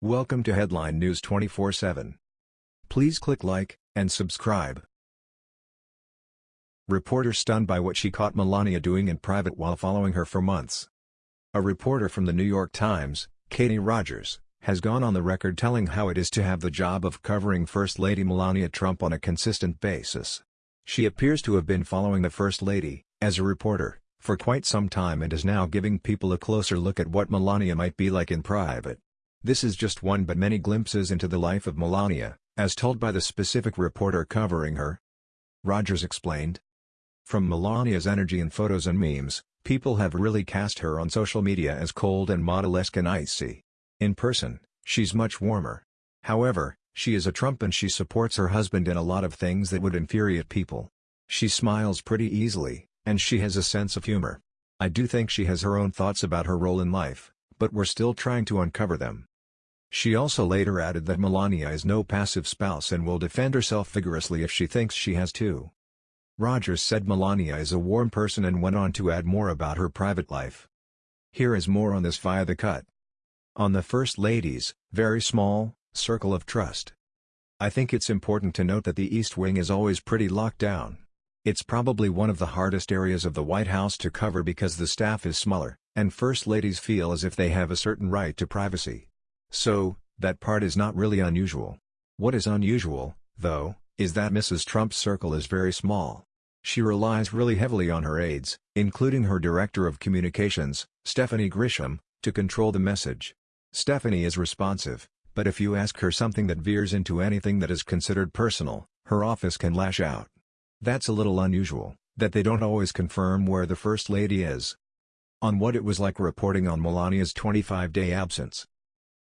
Welcome to Headline News 24/7. Please click like and subscribe. Reporter stunned by what she caught Melania doing in private while following her for months. A reporter from the New York Times, Katie Rogers, has gone on the record telling how it is to have the job of covering First Lady Melania Trump on a consistent basis. She appears to have been following the First Lady, as a reporter, for quite some time and is now giving people a closer look at what Melania might be like in private. This is just one but many glimpses into the life of Melania, as told by the specific reporter covering her. Rogers explained. From Melania's energy in photos and memes, people have really cast her on social media as cold and model-esque and icy. In person, she's much warmer. However, she is a Trump and she supports her husband in a lot of things that would infuriate people. She smiles pretty easily, and she has a sense of humor. I do think she has her own thoughts about her role in life, but we're still trying to uncover them. She also later added that Melania is no passive spouse and will defend herself vigorously if she thinks she has to. Rogers said Melania is a warm person and went on to add more about her private life. Here is more on this via The Cut. On the First Lady's, very small, circle of trust. I think it's important to note that the East Wing is always pretty locked down. It's probably one of the hardest areas of the White House to cover because the staff is smaller, and First Ladies feel as if they have a certain right to privacy. So, that part is not really unusual. What is unusual, though, is that Mrs. Trump's circle is very small. She relies really heavily on her aides, including her Director of Communications, Stephanie Grisham, to control the message. Stephanie is responsive, but if you ask her something that veers into anything that is considered personal, her office can lash out. That's a little unusual, that they don't always confirm where the First Lady is. On what it was like reporting on Melania's 25-day absence,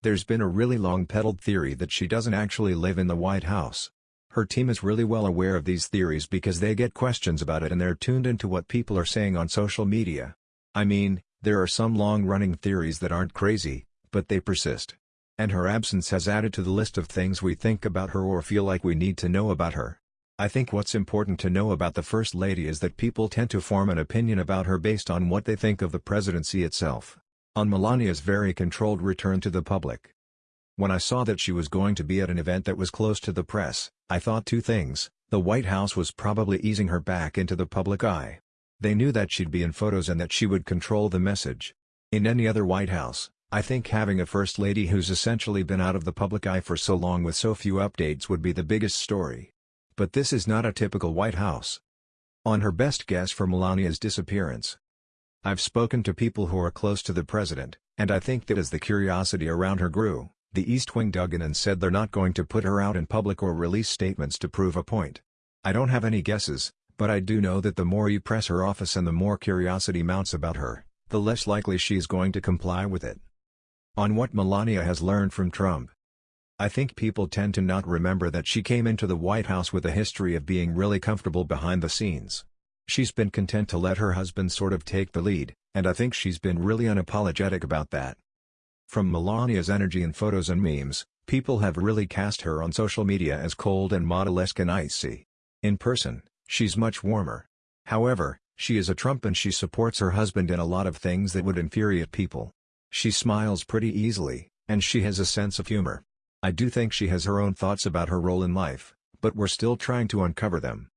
there's been a really long peddled theory that she doesn't actually live in the White House. Her team is really well aware of these theories because they get questions about it and they're tuned into what people are saying on social media. I mean, there are some long-running theories that aren't crazy, but they persist. And her absence has added to the list of things we think about her or feel like we need to know about her. I think what's important to know about the First Lady is that people tend to form an opinion about her based on what they think of the presidency itself on Melania's very controlled return to the public. When I saw that she was going to be at an event that was close to the press, I thought two things, the White House was probably easing her back into the public eye. They knew that she'd be in photos and that she would control the message. In any other White House, I think having a First Lady who's essentially been out of the public eye for so long with so few updates would be the biggest story. But this is not a typical White House. On her best guess for Melania's disappearance, I've spoken to people who are close to the president, and I think that as the curiosity around her grew, the East Wing dug in and said they're not going to put her out in public or release statements to prove a point. I don't have any guesses, but I do know that the more you press her office and the more curiosity mounts about her, the less likely she's going to comply with it. On what Melania has learned from Trump. I think people tend to not remember that she came into the White House with a history of being really comfortable behind the scenes. She's been content to let her husband sort of take the lead, and I think she's been really unapologetic about that. From Melania's energy in photos and memes, people have really cast her on social media as cold and model-esque and icy. In person, she's much warmer. However, she is a Trump and she supports her husband in a lot of things that would infuriate people. She smiles pretty easily, and she has a sense of humor. I do think she has her own thoughts about her role in life, but we're still trying to uncover them.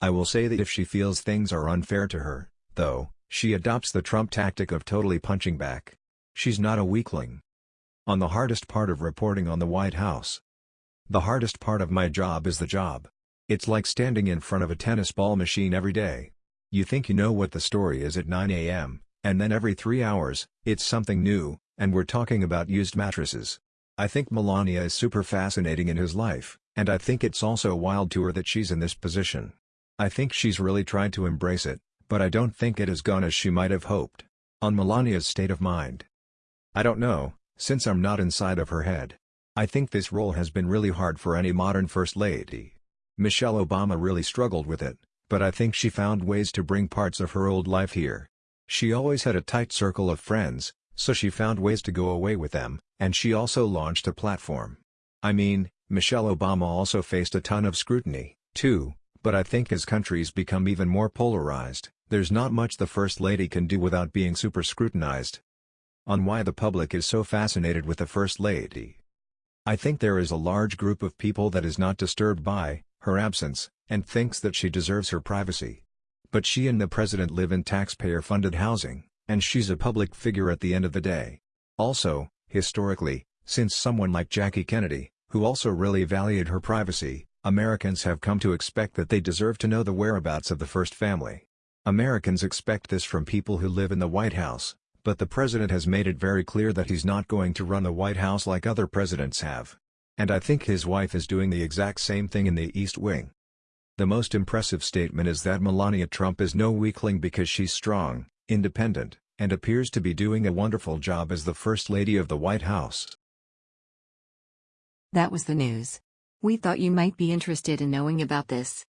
I will say that if she feels things are unfair to her, though, she adopts the Trump tactic of totally punching back. She's not a weakling. On the hardest part of reporting on the White House. The hardest part of my job is the job. It's like standing in front of a tennis ball machine every day. You think you know what the story is at 9 a.m., and then every three hours, it's something new, and we're talking about used mattresses. I think Melania is super fascinating in his life, and I think it's also wild to her that she's in this position. I think she's really tried to embrace it, but I don't think it has gone as she might have hoped. On Melania's state of mind. I don't know, since I'm not inside of her head. I think this role has been really hard for any modern First Lady. Michelle Obama really struggled with it, but I think she found ways to bring parts of her old life here. She always had a tight circle of friends, so she found ways to go away with them, and she also launched a platform. I mean, Michelle Obama also faced a ton of scrutiny, too, but I think as countries become even more polarized, there's not much the First Lady can do without being super scrutinized. On why the public is so fascinated with the First Lady. I think there is a large group of people that is not disturbed by her absence, and thinks that she deserves her privacy. But she and the president live in taxpayer-funded housing, and she's a public figure at the end of the day. Also, historically, since someone like Jackie Kennedy, who also really valued her privacy, Americans have come to expect that they deserve to know the whereabouts of the first family. Americans expect this from people who live in the White House, but the president has made it very clear that he's not going to run the White House like other presidents have. And I think his wife is doing the exact same thing in the East Wing. The most impressive statement is that Melania Trump is no weakling because she's strong, independent, and appears to be doing a wonderful job as the First Lady of the White House. That was the news. We thought you might be interested in knowing about this.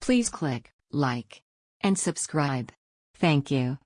Please click like and subscribe. Thank you.